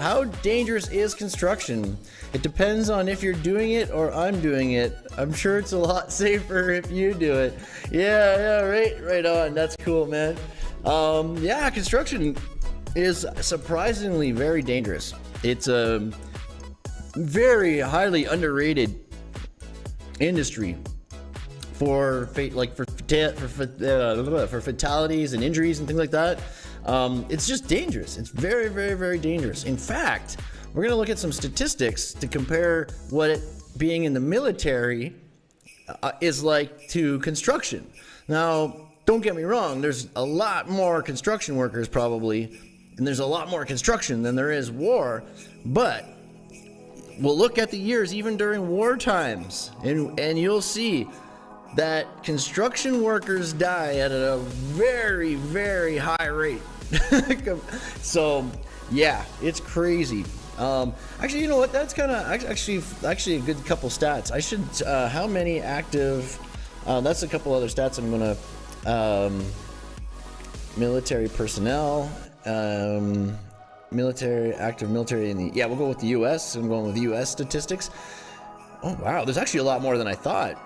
How dangerous is construction? It depends on if you're doing it or I'm doing it. I'm sure it's a lot safer if you do it. Yeah, yeah, right, right on. That's cool, man. Um, yeah, construction is surprisingly very dangerous. It's a very highly underrated industry for like for for, uh, for fatalities and injuries and things like that. Um, it's just dangerous. It's very, very, very dangerous. In fact, we're going to look at some statistics to compare what it, being in the military uh, is like to construction. Now, don't get me wrong, there's a lot more construction workers probably, and there's a lot more construction than there is war, but we'll look at the years even during war times, and, and you'll see that construction workers die at a very, very high rate. so yeah, it's crazy. Um, actually, you know what? That's kind of actually actually a good couple stats. I should. Uh, how many active? Uh, that's a couple other stats. I'm gonna. Um, military personnel. Um, military active military in the yeah. We'll go with the U.S. I'm going with U.S. statistics. Oh wow, there's actually a lot more than I thought.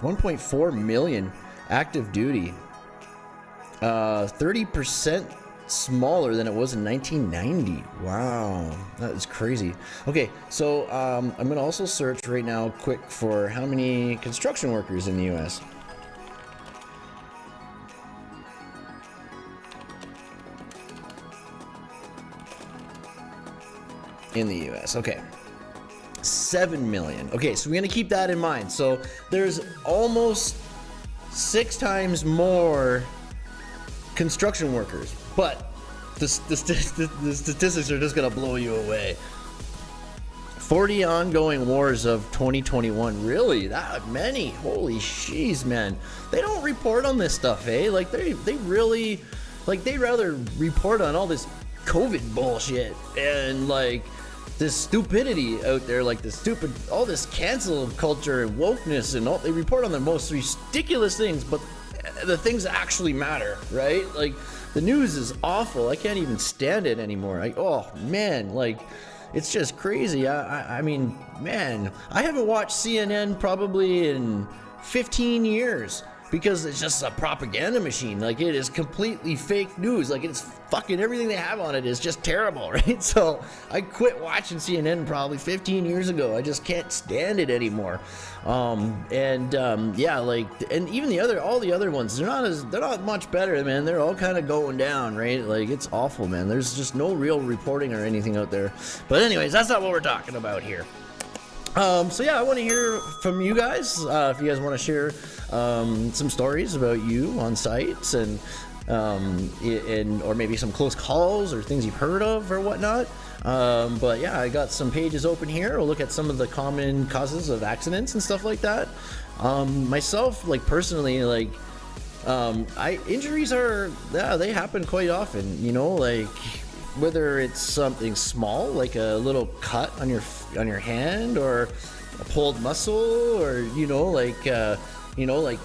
1.4 million active duty. Uh, 30% smaller than it was in 1990. Wow, that is crazy. Okay, so um, I'm to also search right now quick for how many construction workers in the U.S. In the U.S., okay. 7 million. Okay, so we're to keep that in mind. So there's almost six times more construction workers but the, the, the statistics are just going to blow you away. 40 ongoing wars of 2021. Really? That many? Holy sheesh, man. They don't report on this stuff, eh? Like, they, they really, like, they'd rather report on all this COVID bullshit and, like, this stupidity out there, like the stupid, all this cancel culture and wokeness and all, they report on the most ridiculous things, but the things actually matter, right? Like, the news is awful. I can't even stand it anymore. I, oh man, like it's just crazy. I, I, I mean, man, I haven't watched CNN probably in 15 years because it's just a propaganda machine. Like it is completely fake news. Like it's fucking everything they have on it is just terrible, right? So I quit watching CNN probably 15 years ago. I just can't stand it anymore. Um, and um, yeah, like and even the other all the other ones, they're not as they're not much better, man. They're all kind of going down, right? Like it's awful, man. There's just no real reporting or anything out there. But anyways, that's not what we're talking about here. Um, so yeah, I want to hear from you guys. Uh, if you guys want to share um, some stories about you on sites and um, and or maybe some close calls or things you've heard of or whatnot. Um, but yeah, I got some pages open here. We'll look at some of the common causes of accidents and stuff like that. Um, myself, like personally, like um, I injuries are yeah they happen quite often. You know, like whether it's something small like a little cut on your on your hand or a pulled muscle or you know like uh, you know like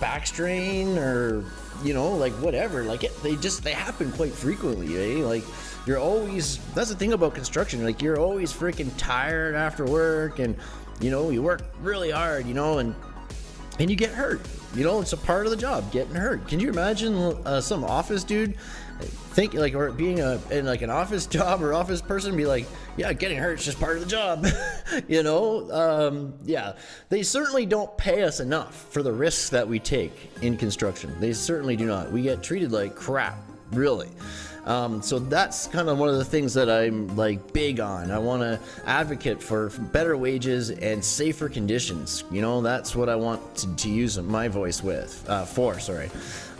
back strain or you know like whatever like it, they just they happen quite frequently eh? like you're always that's the thing about construction like you're always freaking tired after work and you know you work really hard you know and and you get hurt you know it's a part of the job getting hurt can you imagine uh, some office dude think like or being a in like an office job or office person be like yeah getting hurt is just part of the job you know um, yeah they certainly don't pay us enough for the risks that we take in construction they certainly do not we get treated like crap really um, so that's kind of one of the things that I'm like big on. I want to advocate for better wages and safer conditions. You know, that's what I want to, to use my voice with uh, for. Sorry,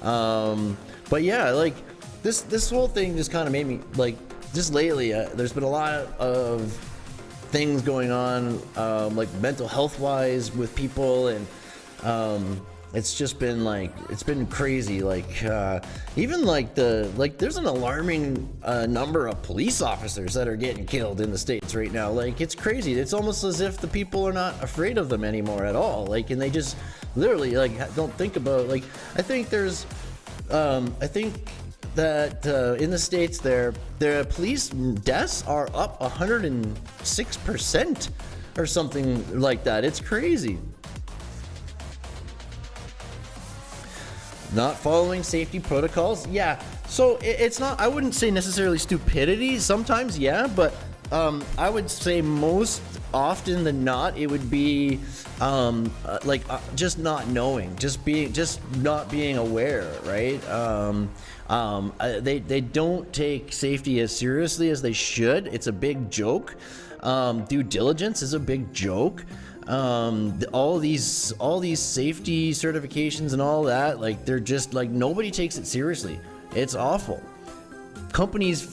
um, but yeah, like this this whole thing just kind of made me like just lately. Uh, there's been a lot of things going on, um, like mental health wise with people, and um, it's just been like it's been crazy. Like uh, even like the like there's an alarming uh, number of police officers that are getting killed in the states right now. Like it's crazy. It's almost as if the people are not afraid of them anymore at all. Like and they just literally like don't think about like I think there's um, I think that uh, in the states their the police deaths are up 106% or something like that. It's crazy. Not following safety protocols? Yeah. So it's not, I wouldn't say necessarily stupidity. Sometimes, yeah, but um, I would say most often than not, it would be um, uh, like uh, just not knowing, just being, just not being aware, right? Um, um, they they don't take safety as seriously as they should. It's a big joke. Um, due diligence is a big joke. Um, all these all these safety certifications and all that like they're just like nobody takes it seriously. It's awful. Companies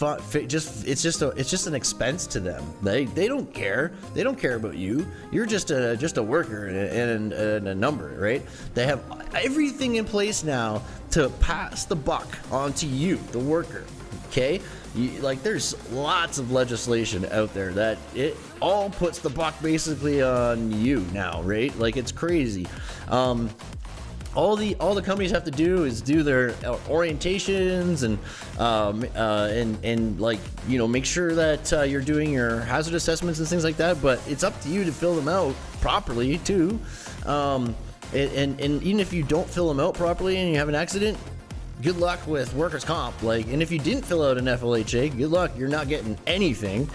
just it's just a it's just an expense to them. They they don't care. They don't care about you. You're just a just a worker and, and a number right? They have everything in place now to pass the buck onto you the worker okay you, like there's lots of legislation out there that it all puts the buck basically on you now, right? Like it's crazy. Um, all the all the companies have to do is do their orientations and um, uh, and and like you know make sure that uh, you're doing your hazard assessments and things like that. But it's up to you to fill them out properly too. Um, and, and, and even if you don't fill them out properly and you have an accident, good luck with workers comp. Like and if you didn't fill out an FLHA good luck. You're not getting anything.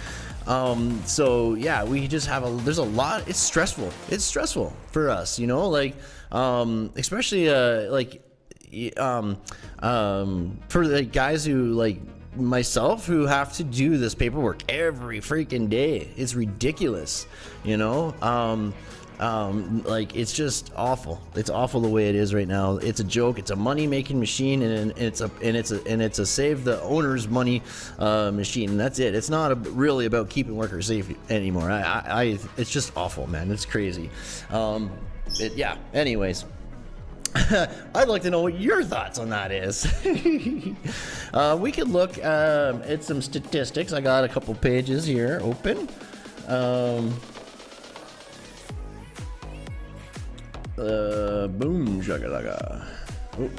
Um so yeah we just have a there's a lot it's stressful. It's stressful for us you know? Like um especially uh like um um for the guys who like myself who have to do this paperwork every freaking day. It's ridiculous you know? Um um, like it's just awful. It's awful the way it is right now. It's a joke. It's a money making machine, and, it's a and it's a and it's a save the owner's money uh, machine. And that's it. It's not a, really about keeping workers safe anymore. I, I, I, it's just awful, man. It's crazy. Um, it, yeah. Anyways. I'd like to know what your thoughts on that is. uh, we could look um, at some statistics. I got a couple pages here open. Um, Uh, boom, shakalaka. Oh.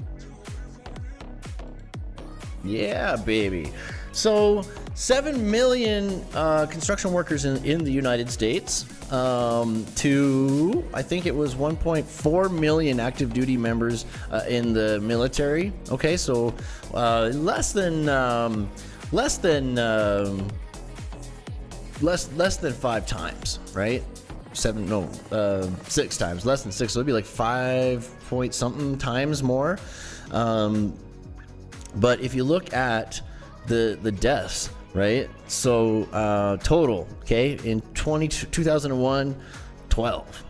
Yeah, baby. So, 7 million uh, construction workers in, in the United States um, to, I think it was 1.4 million active duty members uh, in the military. Okay, so uh, less than, um, less than, um, less, less than five times, right? Seven, no, uh, six times, less than six. So it'd be like five point something times more. Um, but if you look at the the deaths, right? So uh, total, okay, in 20, 2001, 12,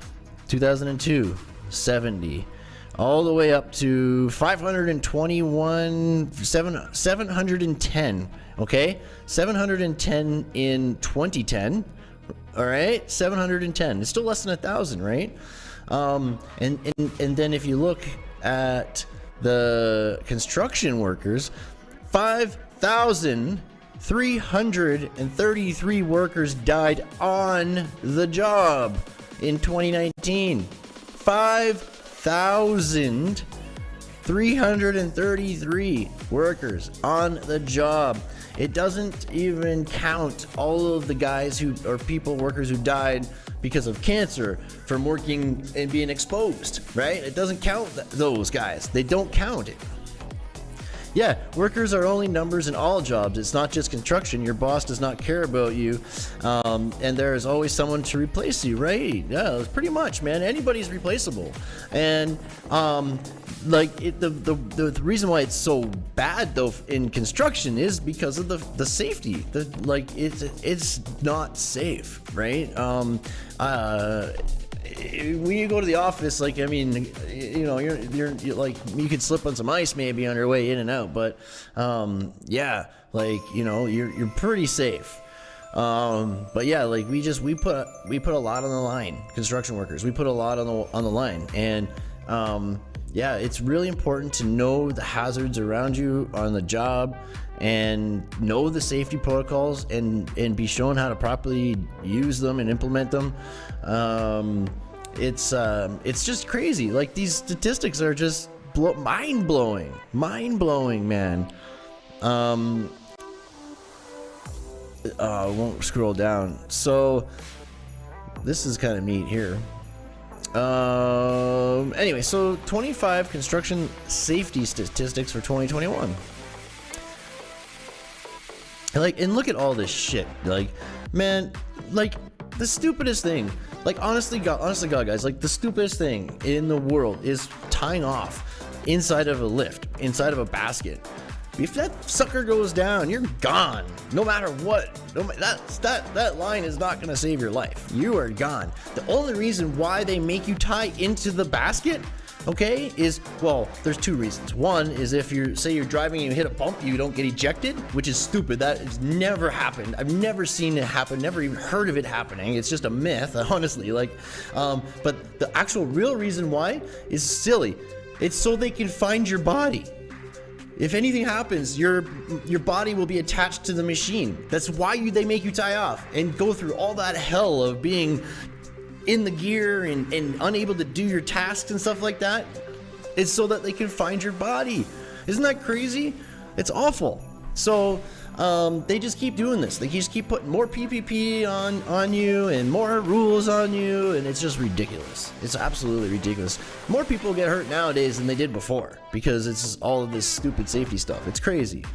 2002, 70, all the way up to 521, 7, 710, okay? 710 in 2010 all right, 710. It's still less than a thousand, right? Um, and, and and then if you look at the construction workers, 5,333 workers died on the job in 2019. 5,333 workers on the job. It doesn't even count all of the guys who or people, workers who died because of cancer from working and being exposed, right? It doesn't count th those guys. They don't count it. Yeah, workers are only numbers in all jobs. It's not just construction. Your boss does not care about you, um, and there is always someone to replace you, right? Yeah, pretty much, man. Anybody's replaceable, and um, like it, the, the the reason why it's so bad though in construction is because of the the safety. The like it's it's not safe, right? Um, uh when you go to the office, like I mean, you know, you're, you're, you're like you could slip on some ice maybe on your way in and out, but um, yeah, like you know, you're you're pretty safe. Um, but yeah, like we just we put we put a lot on the line. Construction workers, we put a lot on the on the line, and um, yeah, it's really important to know the hazards around you on the job and know the safety protocols and and be shown how to properly use them and implement them. Um, it's um, it's just crazy. Like these statistics are just mind blowing, mind blowing, man. Um, uh, I won't scroll down. So this is kind of neat here. Um, anyway, so 25 construction safety statistics for 2021. Like, and look at all this shit. Like, man, like the stupidest thing. Like, honestly, God, honestly, God, guys, like the stupidest thing in the world is tying off inside of a lift, inside of a basket. If that sucker goes down, you're gone. No matter what. No, that, that, that line is not going to save your life. You are gone. The only reason why they make you tie into the basket okay is well there's two reasons one is if you're say you're driving and you hit a bump you don't get ejected which is stupid that has never happened i've never seen it happen never even heard of it happening it's just a myth honestly like um, but the actual real reason why is silly it's so they can find your body if anything happens, your your body will be attached to the machine. That's why you, they make you tie off and go through all that hell of being in the gear and, and unable to do your tasks and stuff like that. It's so that they can find your body. Isn't that crazy? It's awful. So um, they just keep doing this. They just keep putting more PPE on on you and more rules on you, and it's just ridiculous. It's absolutely ridiculous. More people get hurt nowadays than they did before because it's all of this stupid safety stuff. It's crazy.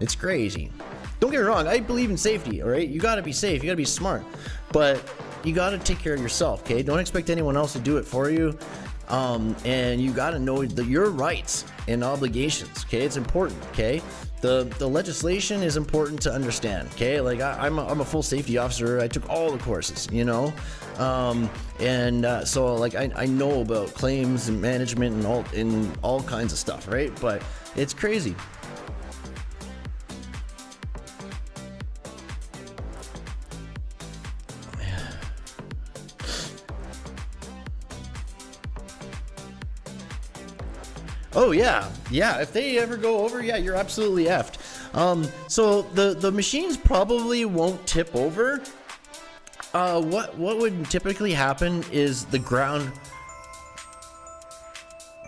It's crazy. Don't get me wrong. I believe in safety. All right, you got to be safe. You got to be smart, but you got to take care of yourself. Okay, don't expect anyone else to do it for you. Um, and you got to know the, your rights and obligations. Okay, it's important. Okay, the the legislation is important to understand. Okay, like I, am a, I'm a full safety officer. I took all the courses, you know, um, and uh, so like I, I know about claims and management and all in all kinds of stuff, right? But it's crazy. Oh yeah, yeah. If they ever go over, yeah, you're absolutely effed. Um, so the the machines probably won't tip over. Uh, what what would typically happen is the ground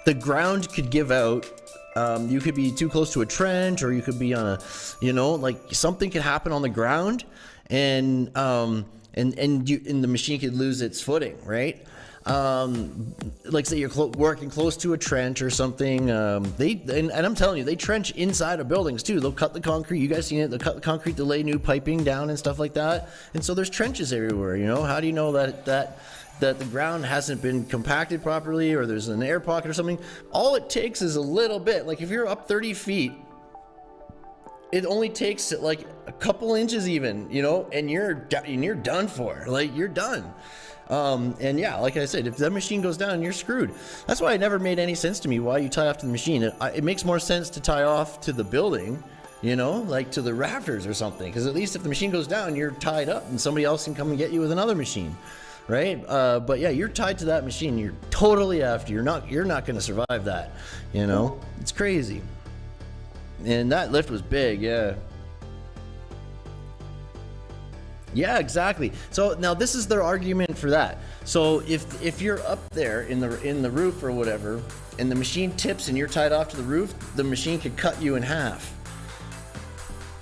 the ground could give out. Um, you could be too close to a trench, or you could be on a, you know, like something could happen on the ground, and um, and and you and the machine could lose its footing, right? Um, like say you're working close to a trench or something. Um, they and, and, I'm telling you, they trench inside of buildings too. They'll cut the concrete. You guys seen it? They'll cut the concrete to lay new piping down and stuff like that. And so there's trenches everywhere. You know, how do you know that that that the ground hasn't been compacted properly or there's an air pocket or something? All it takes is a little bit. Like if you're up 30 feet it only takes like couple inches even you know and you're and you're done for like you're done um, and yeah, like I said, if that machine goes down, you're screwed. That's why it never made any sense to me why you tie off to the machine. It, it makes more sense to tie off to the building, you know, like to the rafters or something. Because at least if the machine goes down, you're tied up and somebody else can come and get you with another machine. Right, uh, but yeah, you're tied to that machine. You're totally after. You're not. You're not going to survive that. You know, it's crazy. And that lift was big. Yeah. Yeah, exactly. So now this is their argument for that. So if if you're up there in the in the roof or whatever, and the machine tips and you're tied off to the roof, the machine could cut you in half.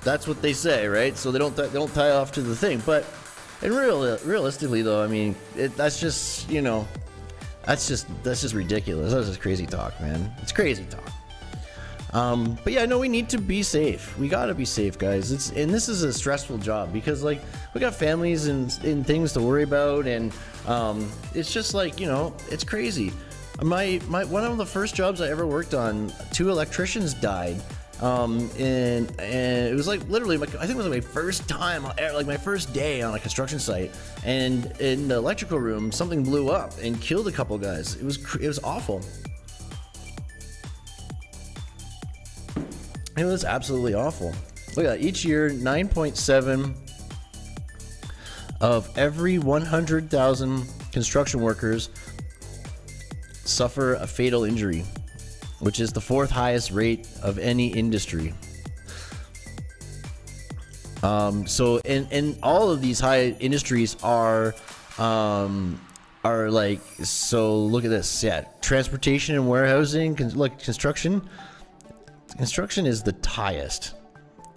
That's what they say, right? So they don't they don't tie off to the thing. But and real realistically though, I mean, it, that's just you know, that's just that's just ridiculous. That's just crazy talk, man. It's crazy talk. Um, but yeah, no, we need to be safe. We gotta be safe, guys. It's and this is a stressful job because like we got families and, and things to worry about, and um, it's just like you know, it's crazy. My my one of the first jobs I ever worked on, two electricians died. Um, and and it was like literally, my, I think it was like my first time, like my first day on a construction site, and in the electrical room, something blew up and killed a couple guys. It was it was awful. It was absolutely awful. Look at that. Each year, 9.7 of every 100,000 construction workers suffer a fatal injury, which is the fourth highest rate of any industry. Um, so, and, and all of these high industries are, um, are like, so look at this. Yeah. Transportation and warehousing, like construction, Construction is the highest.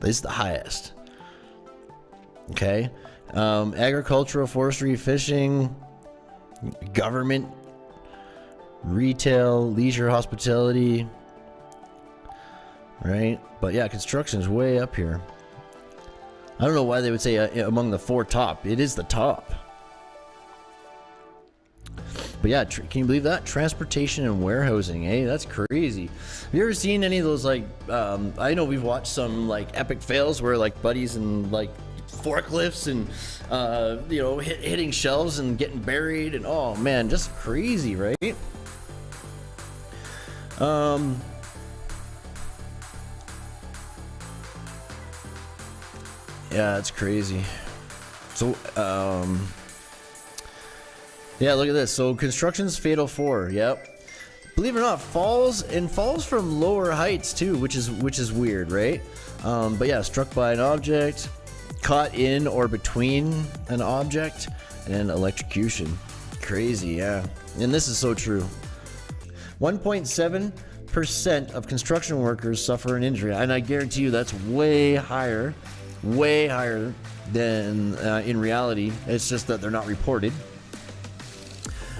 It's the highest. Okay. Um, agricultural, forestry, fishing, government, retail, leisure, hospitality. Right? But yeah, construction is way up here. I don't know why they would say uh, among the four top. It is the top. But yeah, can you believe that? Transportation and warehousing, hey, that's crazy. Have you ever seen any of those like? Um, I know we've watched some like epic fails where like buddies and like forklifts and uh, you know hit, hitting shelves and getting buried and oh man, just crazy, right? Um. Yeah, it's crazy. So, um, yeah, look at this. So construction's fatal four. Yep. Believe it or not, falls and falls from lower heights too, which is which is weird, right? Um, but yeah, struck by an object, caught in or between an object, and electrocution. Crazy, yeah. And this is so true. 1.7 percent of construction workers suffer an injury, and I guarantee you that's way higher, way higher than uh, in reality. It's just that they're not reported.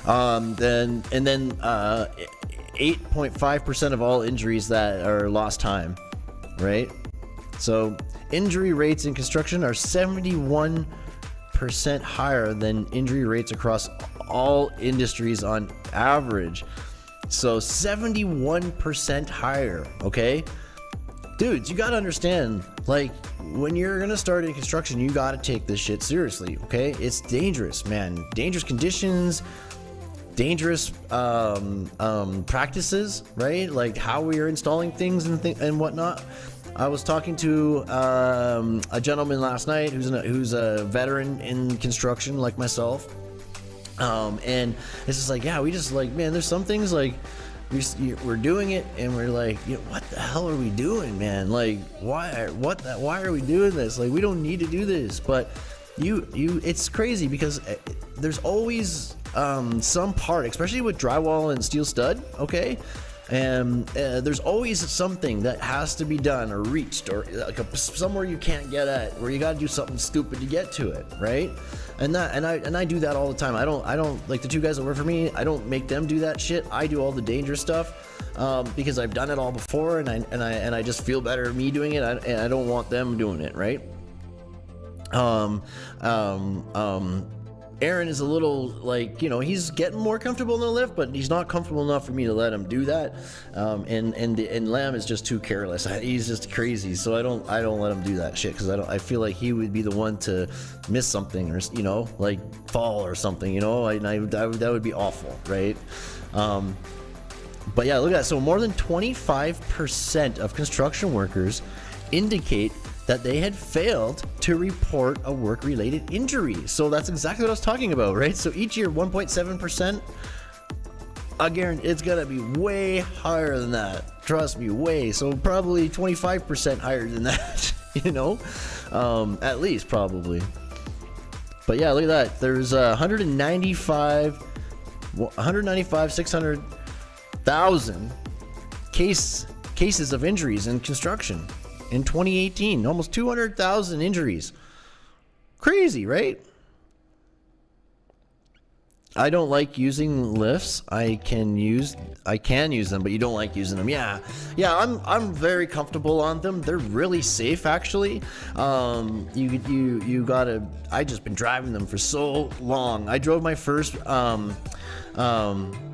Um, then and then 8.5% uh, of all injuries that are lost time, right? So injury rates in construction are 71% higher than injury rates across all industries on average. So 71% higher, okay? Dudes, you gotta understand, like, when you're gonna start in construction, you gotta take this shit seriously, okay? It's dangerous, man. Dangerous conditions, dangerous um, um, practices, right? Like how we are installing things and th and whatnot. I was talking to um, a gentleman last night who's a, who's a veteran in construction like myself, um, and it's just like, yeah, we just like, man, there's some things like we, we're doing it and we're like, you know, what the hell are we doing, man? Like, why, what, the, why are we doing this? Like, we don't need to do this, but you, you, it's crazy because eh, there's always um, some part, especially with drywall and steel stud, okay? And uh, there's always something that has to be done or reached or like a, somewhere you can't get at where you got to do something stupid to get to it, right? And that and I and I do that all the time. I don't I don't like the two guys that work for me. I don't make them do that shit. I do all the dangerous stuff um, because I've done it all before, and I and I and I just feel better me doing it. I, and I don't want them doing it, right? Um, um, um Aaron is a little like you know he's getting more comfortable in the lift, but he's not comfortable enough for me to let him do that. Um, and and and Lamb is just too careless. He's just crazy, so I don't I don't let him do that shit because I don't I feel like he would be the one to miss something or you know like fall or something. You know, I, I that, would be awful, right? Um, but yeah, look at that. So more than 25% of construction workers indicate that they had failed to report a work related injury. So that's exactly what I was talking about, right? So each year, 1.7%. I guarantee it's gonna be way higher than that. Trust me, way. So probably 25% higher than that, you know? Um, at least, probably. But yeah, look at that. There's uh, 195, 195, 600,000 case cases of injuries in construction in 2018. Almost 200,000 injuries. Crazy, right? I don't like using lifts. I can use I can use them, but you don't like using them. Yeah. Yeah, I'm I'm very comfortable on them. They're really safe actually. Um you you you got to I just been driving them for so long. I drove my first um um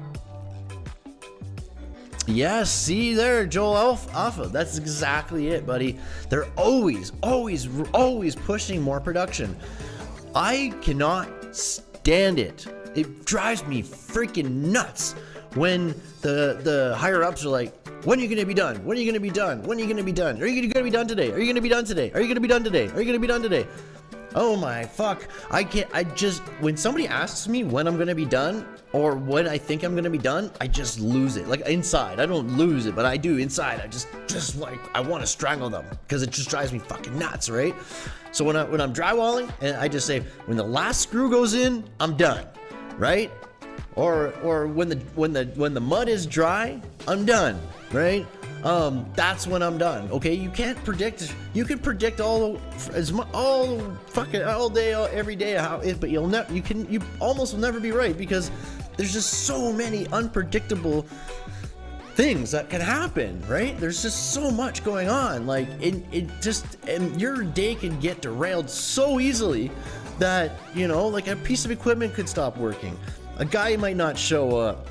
Yes, see there, Joel Alpha. That's exactly it, buddy. They're always, always, always pushing more production. I cannot stand it. It drives me freaking nuts when the the higher ups are like, when are you gonna be done? When are you gonna be done? When are you gonna be done? Are you gonna be done today? Are you gonna be done today? Are you gonna be done today? Are you gonna be done today? Oh my fuck. I can't, I just, when somebody asks me when I'm gonna be done, or when I think I'm gonna be done, I just lose it. Like inside, I don't lose it, but I do inside. I just, just like, I wanna strangle them because it just drives me fucking nuts, right? So when, I, when I'm drywalling, and I just say, when the last screw goes in, I'm done, right? Or, or when the, when the, when the mud is dry, I'm done, right? Um, that's when I'm done. Okay, you can't predict. You can predict all as all fucking all day, all, every day how it, but you'll never. You can. You almost will never be right because there's just so many unpredictable things that can happen, right? There's just so much going on. Like it, it just and your day can get derailed so easily that you know, like a piece of equipment could stop working. A guy might not show up.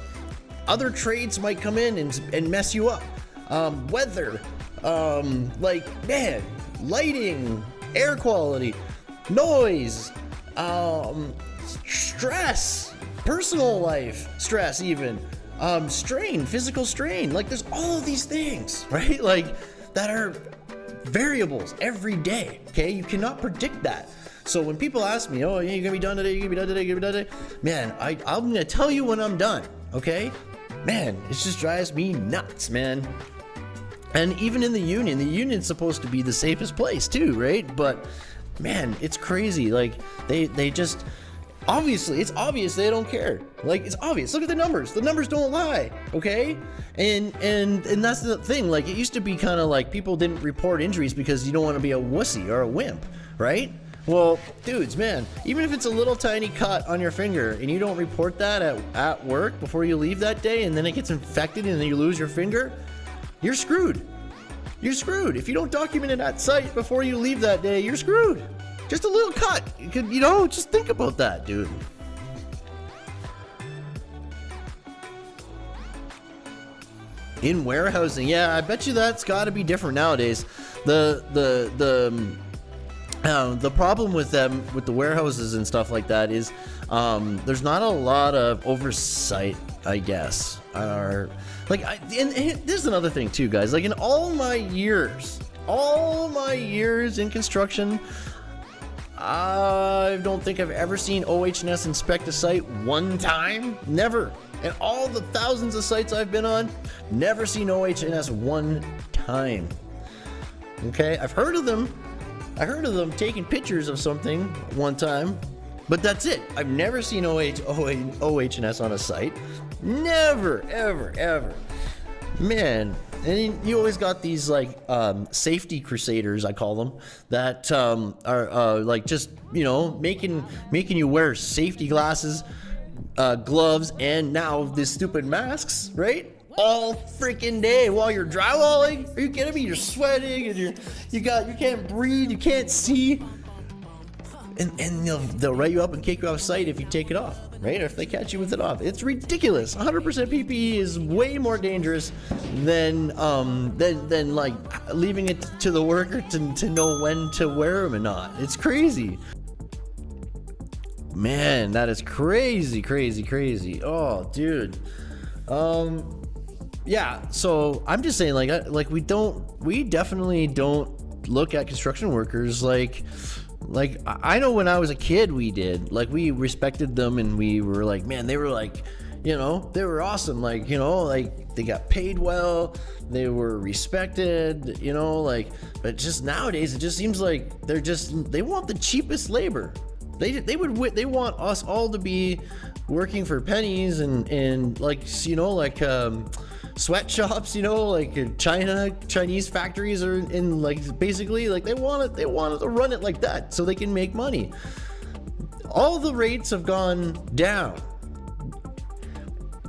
Other trades might come in and, and mess you up um, weather, um, like, man, lighting, air quality, noise, um, stress, personal life, stress, even, um, strain, physical strain. Like, there's all of these things, right? Like, that are variables every day, okay? You cannot predict that. So when people ask me, oh, you're gonna be done today, you're gonna be done today, you're gonna be done today, man, I, I'm gonna tell you when I'm done, okay? Man, it just drives me nuts, man. And even in the union, the union's supposed to be the safest place too, right? But man, it's crazy. Like they they just obviously it's obvious they don't care. Like it's obvious. Look at the numbers. The numbers don't lie, okay? And and and that's the thing. Like it used to be kind of like people didn't report injuries because you don't want to be a wussy or a wimp, right? Well, dudes, man, even if it's a little tiny cut on your finger and you don't report that at, at work before you leave that day and then it gets infected and then you lose your finger, you're screwed. You're screwed. If you don't document it at site before you leave that day, you're screwed. Just a little cut. You could, you know, just think about that, dude. In warehousing, yeah, I bet you that's got to be different nowadays. The the the um, the problem with them with the warehouses and stuff like that is um, there's not a lot of oversight, I guess, or like, I, and, and there's another thing too, guys. Like in all my years, all my years in construction, I don't think I've ever seen OH&S inspect a site one time. Never. And all the thousands of sites I've been on, never seen OH&S one time. Okay, I've heard of them. I heard of them taking pictures of something one time, but that's it. I've never seen OH, OH, OH&S on a site. Never, ever, ever. Man, and you always got these like um, safety crusaders, I call them, that um, are uh, like just you know making making you wear safety glasses, uh, gloves, and now these stupid masks, right? All freaking day while you're drywalling. Are you kidding me? You're sweating and you're you got you can't breathe, you can't see and, and they'll, they'll write you up and kick you off site if you take it off, right? Or if they catch you with it off. It's ridiculous. 100% PPE is way more dangerous than um than than like leaving it to the worker to, to know when to wear them or not. It's crazy. Man, that is crazy, crazy, crazy. Oh, dude. Um, yeah. So I'm just saying, like, like we don't, we definitely don't look at construction workers like like I know when I was a kid, we did like we respected them, and we were like, man, they were like, you know, they were awesome. Like you know, like they got paid well, they were respected. You know, like but just nowadays, it just seems like they're just they want the cheapest labor. They they would they want us all to be working for pennies and and like you know like um sweatshops, you know, like China, Chinese factories are in like basically like they want it, they want to run it like that so they can make money. All the rates have gone down.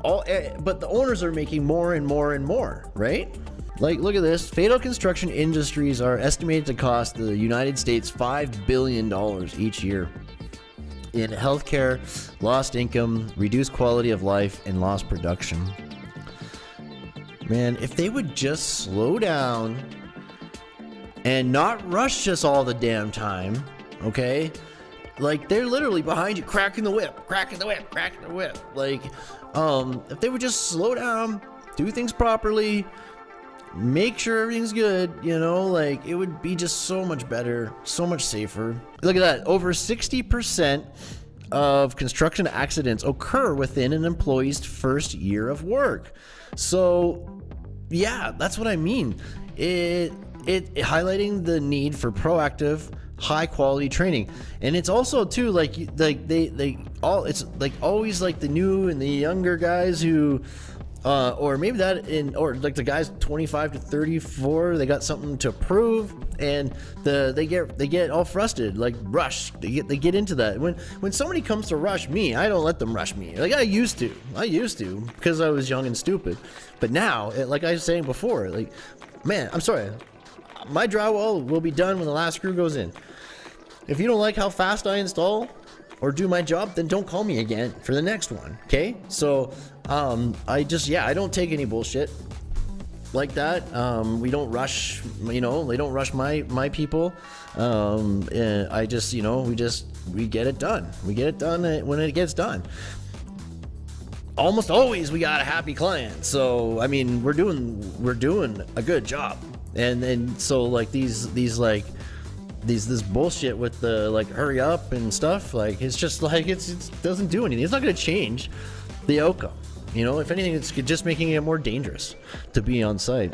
All, eh, but the owners are making more and more and more, right? Like, look at this. Fatal construction industries are estimated to cost the United States $5 billion each year in healthcare, lost income, reduced quality of life, and lost production. Man, if they would just slow down and not rush us all the damn time, okay? Like they're literally behind you, cracking the whip, cracking the whip, cracking the whip. Like, um, if they would just slow down, do things properly, make sure everything's good, you know, like it would be just so much better, so much safer. Look at that, over 60% of construction accidents occur within an employee's first year of work. So yeah, that's what I mean. It, it, highlighting the need for proactive high quality training and it's also too like like they they all it's like always like the new and the younger guys who uh, or maybe that in or like the guys 25 to 34 they got something to prove and the they get they get all frustrated like rush. They get they get into that. When when somebody comes to rush me i don't let them rush me. Like i used to. I used to because i was young and stupid. But now like i was saying before like man i'm sorry. My drywall will be done when the last screw goes in. If you don't like how fast i install or do my job, then don't call me again for the next one. Okay? So, um, I just, yeah, I don't take any bullshit like that. Um, we don't rush, you know, they don't rush my, my people. Um, and I just, you know, we just, we get it done. We get it done when it gets done. Almost always we got a happy client. So, I mean, we're doing, we're doing a good job. And, and so like these, these like, these this bullshit with the like hurry up and stuff like it's just like it's it doesn't do anything. It's not going to change the outcome you know? If anything it's just making it more dangerous to be on site